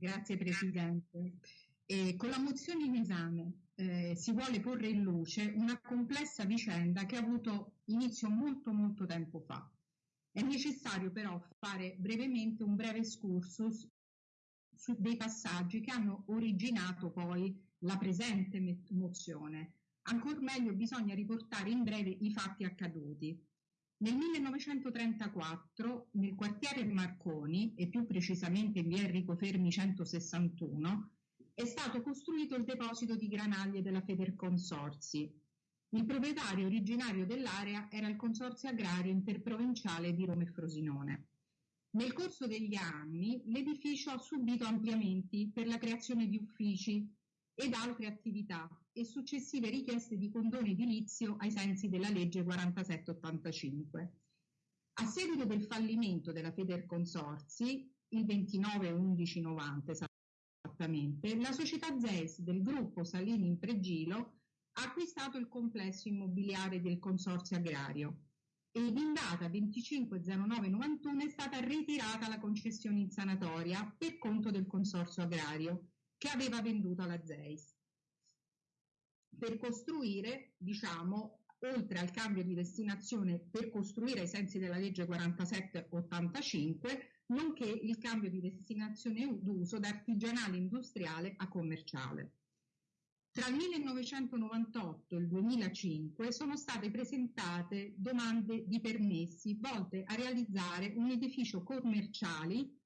Grazie Presidente. E con la mozione in esame eh, si vuole porre in luce una complessa vicenda che ha avuto inizio molto molto tempo fa. È necessario però fare brevemente un breve excursus su dei passaggi che hanno originato poi la presente mozione. Ancor meglio bisogna riportare in breve i fatti accaduti. Nel 1934, nel quartiere Marconi, e più precisamente in via Enrico Fermi 161, è stato costruito il deposito di granaglie della Federconsorzi. Il proprietario originario dell'area era il Consorzio Agrario Interprovinciale di Roma e Frosinone. Nel corso degli anni l'edificio ha subito ampliamenti per la creazione di uffici ed altre attività e successive richieste di condono edilizio ai sensi della legge 4785. A seguito del fallimento della Federconsorzi, il 29-11-90 esattamente, la società ZES del gruppo Salini in Pregilo ha acquistato il complesso immobiliare del Consorzio Agrario ed in data 25.09.91 è stata ritirata la concessione in sanatoria per conto del Consorzio Agrario che aveva venduto alla ZEIS per costruire, diciamo, oltre al cambio di destinazione per costruire ai sensi della legge 4785, nonché il cambio di destinazione d'uso da artigianale industriale a commerciale. Tra il 1998 e il 2005 sono state presentate domande di permessi volte a realizzare un edificio commerciale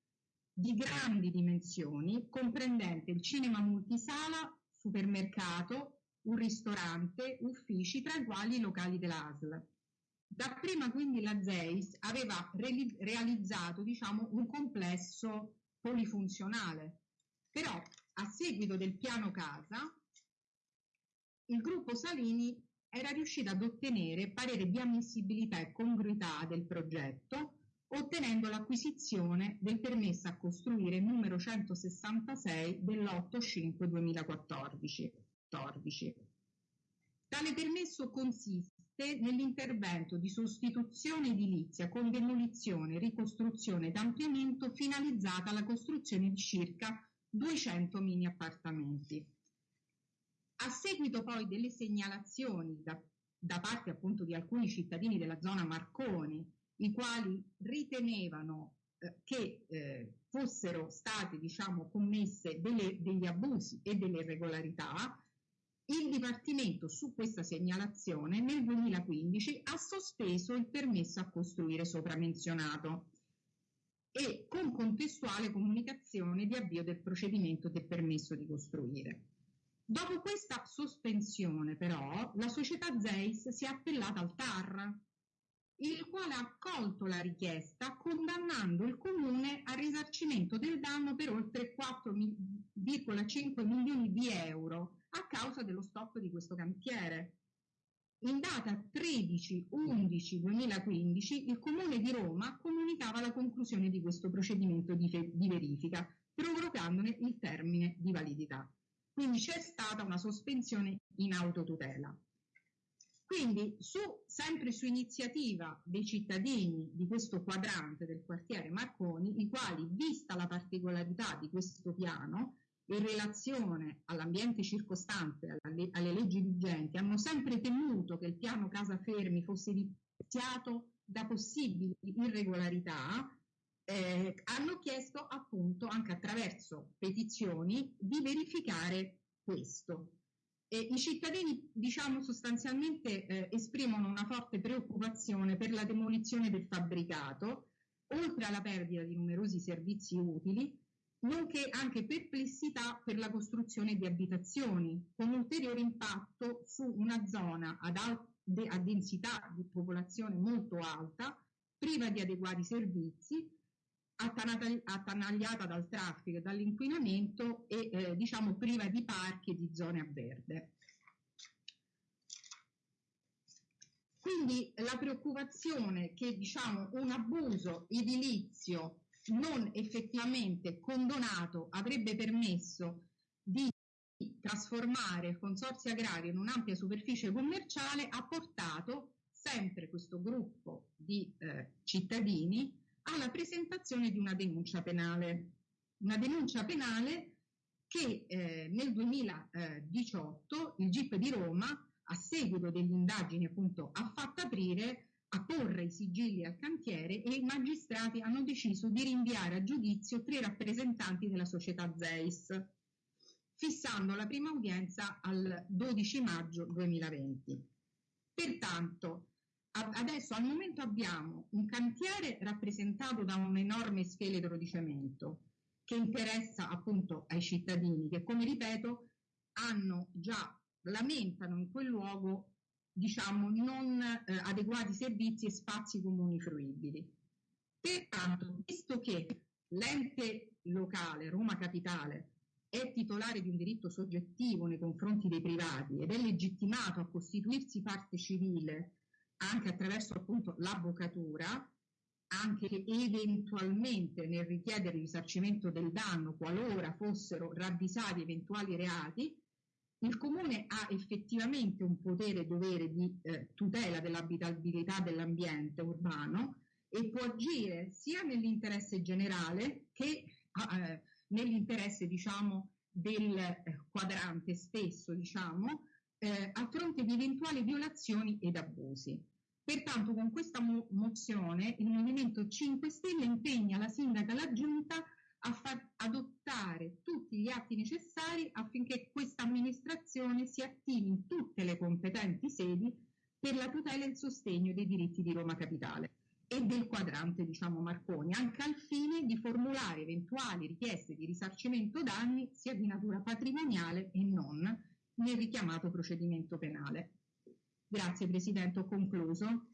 di grandi dimensioni, comprendente il cinema multisala, supermercato, un ristorante, uffici, tra i quali i locali dell'ASL. Dapprima quindi la ZEIS aveva re- realizzato diciamo, un complesso polifunzionale, però a seguito del piano casa il gruppo Salini era riuscito ad ottenere parere di ammissibilità e congruità del progetto ottenendo l'acquisizione del permesso a costruire numero 166 dell'8-5-2014. Tale permesso consiste nell'intervento di sostituzione edilizia con demolizione, ricostruzione ed ampliamento finalizzata alla costruzione di circa 200 mini appartamenti. A seguito poi delle segnalazioni da, da parte appunto di alcuni cittadini della zona Marconi i quali ritenevano eh, che eh, fossero state diciamo, commesse delle, degli abusi e delle irregolarità, il Dipartimento su questa segnalazione nel 2015 ha sospeso il permesso a costruire sopramenzionato e con contestuale comunicazione di avvio del procedimento del permesso di costruire. Dopo questa sospensione però la società Zeis si è appellata al TAR il quale ha accolto la richiesta condannando il comune al risarcimento del danno per oltre 4,5 milioni di euro a causa dello stop di questo cantiere. In data 13-11-2015 il Comune di Roma comunicava la conclusione di questo procedimento di, di verifica, prorogandone il termine di validità. Quindi c'è stata una sospensione in autotutela. Quindi, su, sempre su iniziativa dei cittadini di questo quadrante del quartiere Marconi, i quali, vista la particolarità di questo piano, in relazione all'ambiente circostante, alle, alle leggi vigenti, hanno sempre temuto che il piano Casa Fermi fosse viziato da possibili irregolarità, eh, hanno chiesto appunto anche attraverso petizioni di verificare questo. E I cittadini, diciamo, sostanzialmente eh, esprimono una forte preoccupazione per la demolizione del fabbricato, oltre alla perdita di numerosi servizi utili, nonché anche perplessità per la costruzione di abitazioni, con ulteriore impatto su una zona ad a densità di popolazione molto alta, priva di adeguati servizi, attanagliata dal traffico e dall'inquinamento e eh, diciamo priva di parchi e di zone a verde. Quindi la preoccupazione che diciamo, un abuso edilizio non effettivamente condonato avrebbe permesso di trasformare il consorzio agrario in un'ampia superficie commerciale ha portato sempre questo gruppo di eh, cittadini alla presentazione di una denuncia penale. una denuncia penale che eh, nel 2018 il GIP di Roma, a seguito delle indagini appunto, ha fatto aprire a porre i sigilli al cantiere e i magistrati hanno deciso di rinviare a giudizio tre rappresentanti della società Zeis, fissando la prima udienza al 12 maggio 2020. Pertanto, adesso al momento abbiamo un cantiere rappresentato da un enorme scheletro di cemento che interessa appunto ai cittadini che, come ripeto, hanno già lamentano in quel luogo diciamo, non eh, adeguati servizi e spazi comuni fruibili. Pertanto, visto che l'ente locale, Roma Capitale, è titolare di un diritto soggettivo nei confronti dei privati ed è legittimato a costituirsi parte civile anche attraverso appunto l'avvocatura, anche che eventualmente nel richiedere il risarcimento del danno qualora fossero ravvisati eventuali reati, il comune ha effettivamente un potere e dovere di eh, tutela dell'abitabilità dell'ambiente urbano e può agire sia nell'interesse generale che eh, nell'interesse diciamo, del eh, quadrante stesso diciamo, eh, a fronte di eventuali violazioni ed abusi. Pertanto con questa mo- mozione il Movimento 5 Stelle impegna la sindaca e la giunta a far adottare tutti gli atti necessari affinché questa amministrazione si attivi in tutte le competenti sedi per la tutela e il sostegno dei diritti di Roma Capitale e del quadrante diciamo Marconi, anche al fine di formulare eventuali richieste di risarcimento danni sia di natura patrimoniale e non nel richiamato procedimento penale. Grazie Presidente, ho concluso.